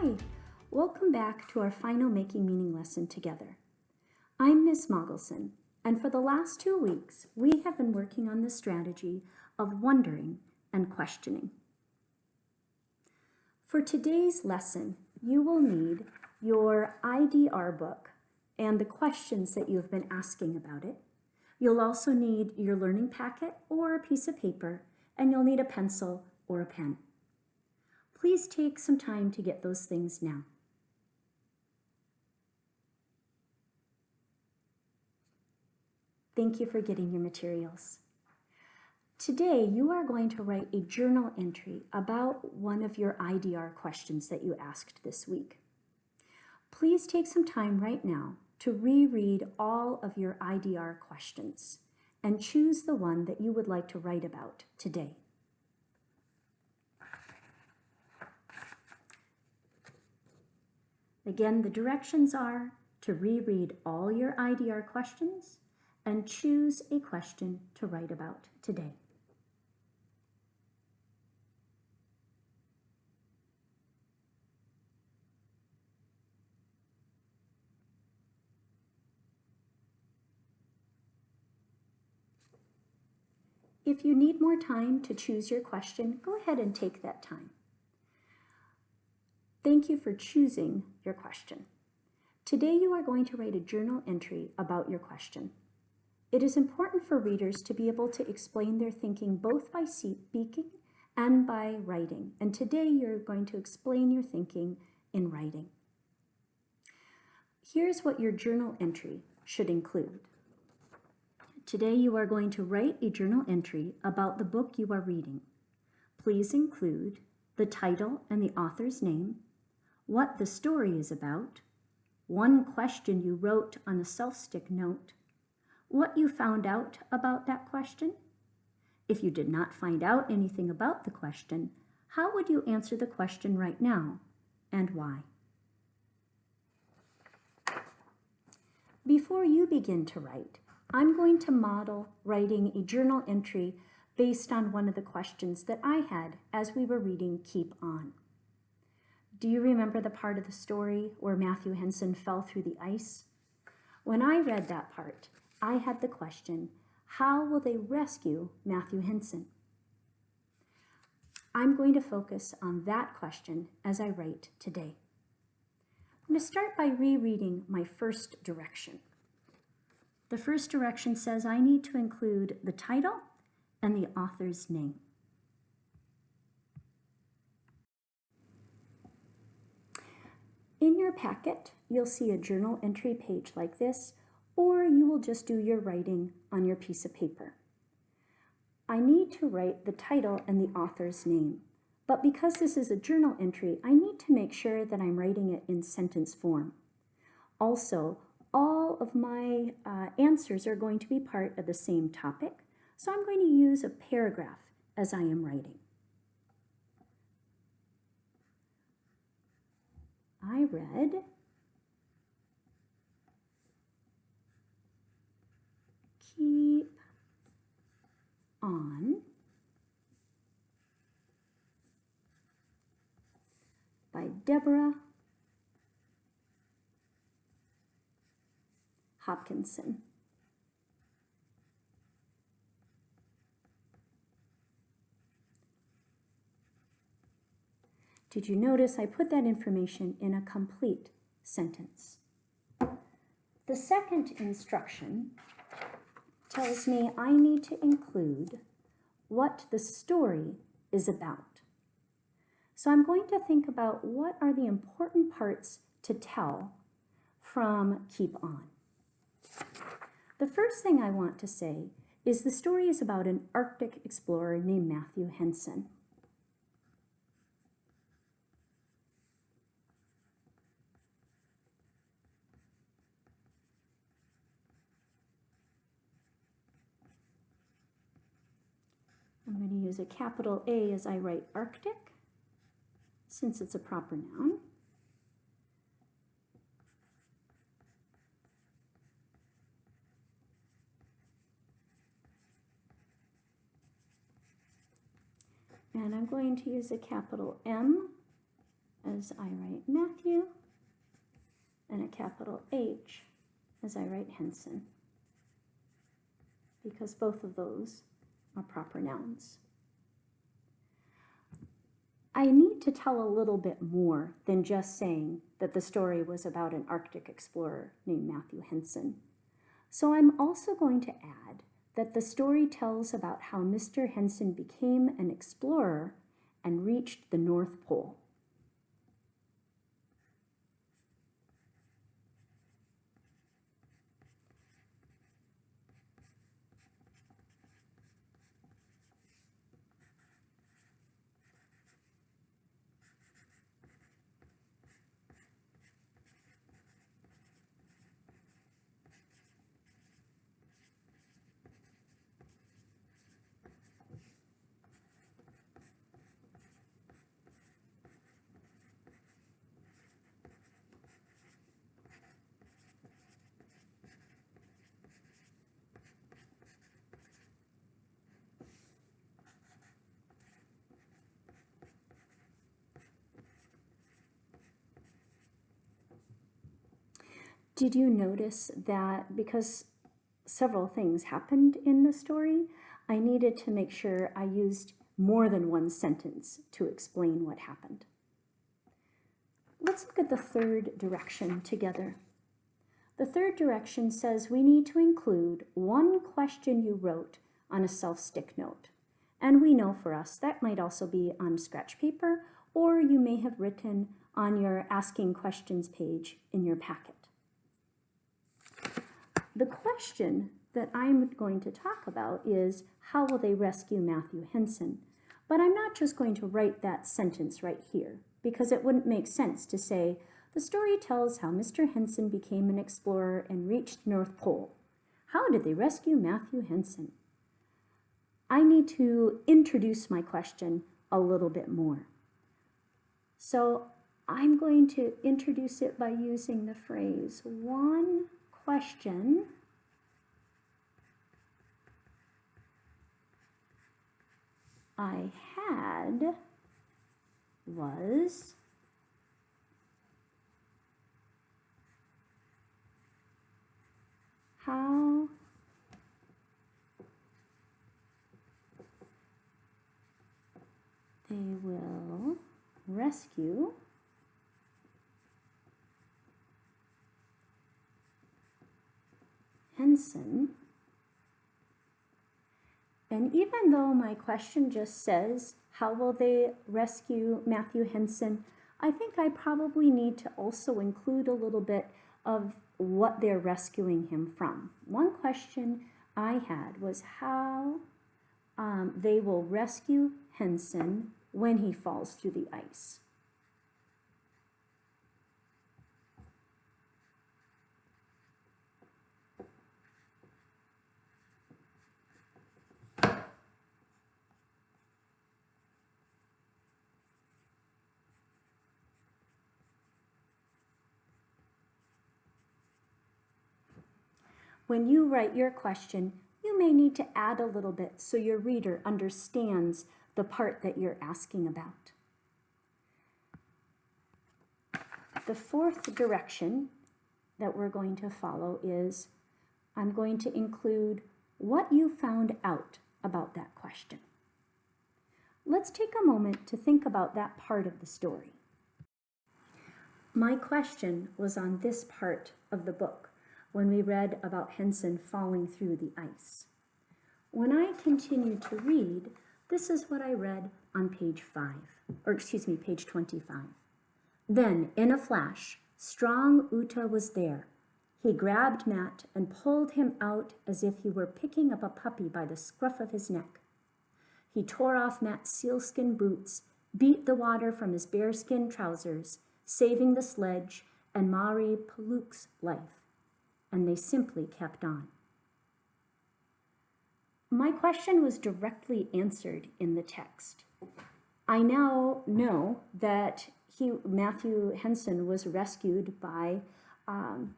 Hi, welcome back to our final Making Meaning lesson together. I'm Miss Mogelson, and for the last two weeks, we have been working on the strategy of wondering and questioning. For today's lesson, you will need your IDR book and the questions that you've been asking about it. You'll also need your learning packet or a piece of paper, and you'll need a pencil or a pen. Please take some time to get those things now. Thank you for getting your materials. Today, you are going to write a journal entry about one of your IDR questions that you asked this week. Please take some time right now to reread all of your IDR questions and choose the one that you would like to write about today. Again, the directions are to reread all your IDR questions and choose a question to write about today. If you need more time to choose your question, go ahead and take that time. Thank you for choosing your question. Today you are going to write a journal entry about your question. It is important for readers to be able to explain their thinking both by speaking and by writing. And today you're going to explain your thinking in writing. Here's what your journal entry should include. Today you are going to write a journal entry about the book you are reading. Please include the title and the author's name, what the story is about, one question you wrote on a self-stick note, what you found out about that question. If you did not find out anything about the question, how would you answer the question right now and why? Before you begin to write, I'm going to model writing a journal entry based on one of the questions that I had as we were reading Keep On. Do you remember the part of the story where Matthew Henson fell through the ice? When I read that part, I had the question, how will they rescue Matthew Henson? I'm going to focus on that question as I write today. I'm going to start by rereading my first direction. The first direction says I need to include the title and the author's name. In your packet, you'll see a journal entry page like this, or you will just do your writing on your piece of paper. I need to write the title and the author's name, but because this is a journal entry, I need to make sure that I'm writing it in sentence form. Also, all of my uh, answers are going to be part of the same topic, so I'm going to use a paragraph as I am writing. I read keep on by Deborah Hopkinson. Did you notice I put that information in a complete sentence? The second instruction tells me I need to include what the story is about. So I'm going to think about what are the important parts to tell from Keep On. The first thing I want to say is the story is about an Arctic explorer named Matthew Henson. I'm going to use a capital A as I write Arctic, since it's a proper noun. And I'm going to use a capital M as I write Matthew and a capital H as I write Henson because both of those are proper nouns. I need to tell a little bit more than just saying that the story was about an Arctic explorer named Matthew Henson. So I'm also going to add that the story tells about how Mr. Henson became an explorer and reached the North Pole. Did you notice that because several things happened in the story, I needed to make sure I used more than one sentence to explain what happened. Let's look at the third direction together. The third direction says we need to include one question you wrote on a self-stick note. And we know for us that might also be on scratch paper, or you may have written on your asking questions page in your packet. The question that I'm going to talk about is how will they rescue Matthew Henson? But I'm not just going to write that sentence right here because it wouldn't make sense to say, the story tells how Mr. Henson became an explorer and reached North Pole. How did they rescue Matthew Henson? I need to introduce my question a little bit more. So I'm going to introduce it by using the phrase one question. I had was how they will rescue And even though my question just says, how will they rescue Matthew Henson? I think I probably need to also include a little bit of what they're rescuing him from. One question I had was how um, they will rescue Henson when he falls through the ice. When you write your question, you may need to add a little bit so your reader understands the part that you're asking about. The fourth direction that we're going to follow is I'm going to include what you found out about that question. Let's take a moment to think about that part of the story. My question was on this part of the book when we read about Henson falling through the ice. When I continued to read, this is what I read on page 5, or excuse me, page 25. Then, in a flash, strong Ootah was there. He grabbed Matt and pulled him out as if he were picking up a puppy by the scruff of his neck. He tore off Matt's sealskin boots, beat the water from his bearskin trousers, saving the sledge and Mari Paluk's life and they simply kept on. My question was directly answered in the text. I now know that he, Matthew Henson was rescued by um,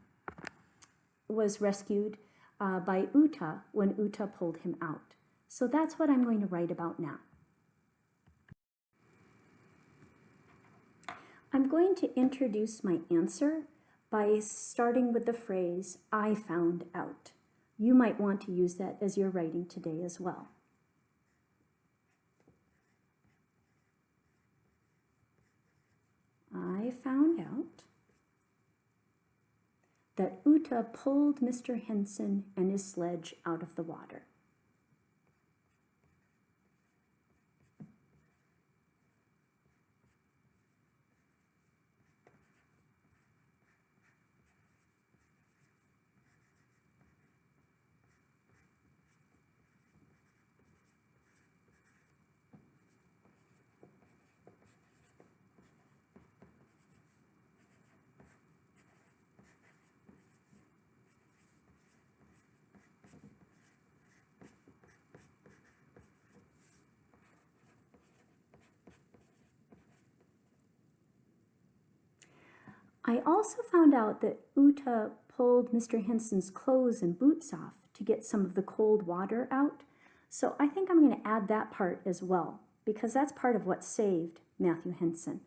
was rescued uh, by Ootah when Ootah pulled him out. So that's what I'm going to write about now. I'm going to introduce my answer by starting with the phrase, I found out. You might want to use that as you're writing today as well. I found out that Ootah pulled Mr. Henson and his sledge out of the water. I also found out that Ootah pulled Mr. Henson's clothes and boots off to get some of the cold water out. So I think I'm going to add that part as well, because that's part of what saved Matthew Henson.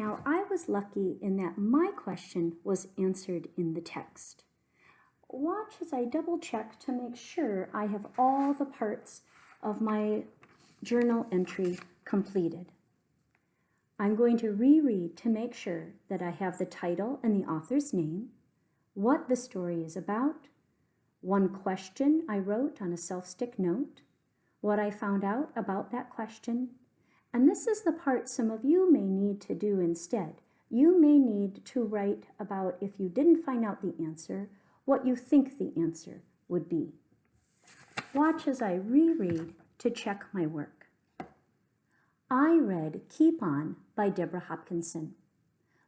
Now, I was lucky in that my question was answered in the text. Watch as I double check to make sure I have all the parts of my journal entry completed. I'm going to reread to make sure that I have the title and the author's name, what the story is about, one question I wrote on a self-stick note, what I found out about that question, and this is the part some of you may need to do instead. You may need to write about if you didn't find out the answer, what you think the answer would be. Watch as I reread to check my work. I read Keep On by Deborah Hopkinson.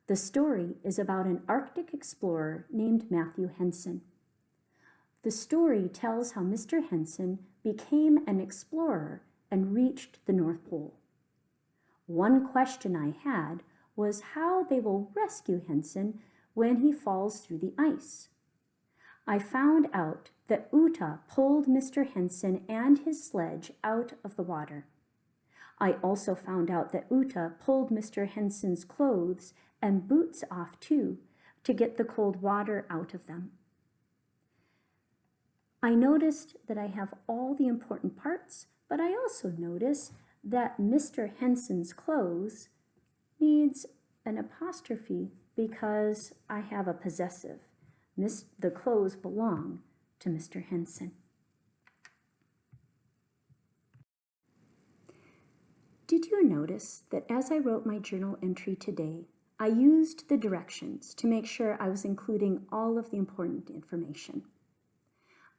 The story is about an Arctic explorer named Matthew Henson. The story tells how Mr. Henson became an explorer and reached the North Pole. One question I had was how they will rescue Henson when he falls through the ice. I found out that Ootah pulled Mr. Henson and his sledge out of the water. I also found out that Ootah pulled Mr. Henson's clothes and boots off too to get the cold water out of them. I noticed that I have all the important parts, but I also notice that Mr. Henson's clothes needs an apostrophe because I have a possessive. Miss, the clothes belong to Mr. Henson. Did you notice that as I wrote my journal entry today, I used the directions to make sure I was including all of the important information.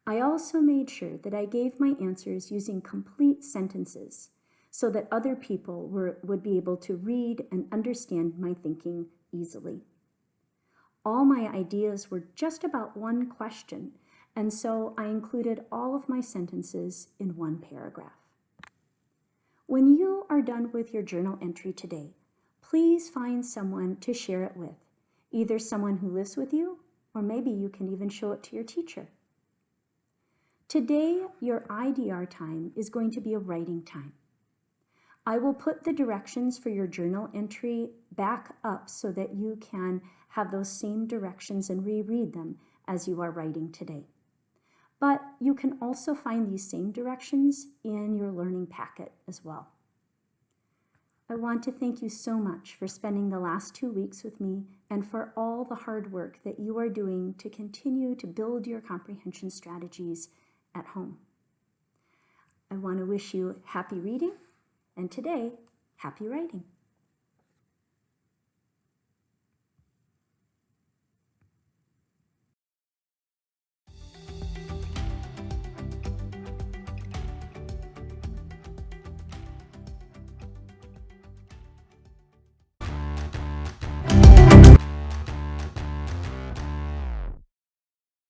I also made sure that I gave my answers using complete sentences so that other people were, would be able to read and understand my thinking easily. All my ideas were just about one question, and so I included all of my sentences in one paragraph. When you are done with your journal entry today, please find someone to share it with, either someone who lives with you, or maybe you can even show it to your teacher. Today, your IDR time is going to be a writing time. I will put the directions for your journal entry back up so that you can have those same directions and reread them as you are writing today. but you can also find these same directions in your learning packet as well. I want to thank you so much for spending the last two weeks with me and for all the hard work that you are doing to continue to build your comprehension strategies at home. I want to wish you happy reading and today, happy writing.